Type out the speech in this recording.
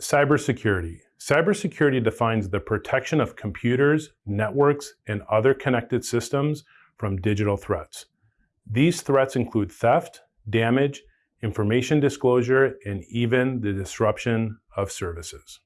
cybersecurity. Cybersecurity defines the protection of computers, networks, and other connected systems from digital threats. These threats include theft, damage, information disclosure, and even the disruption of services.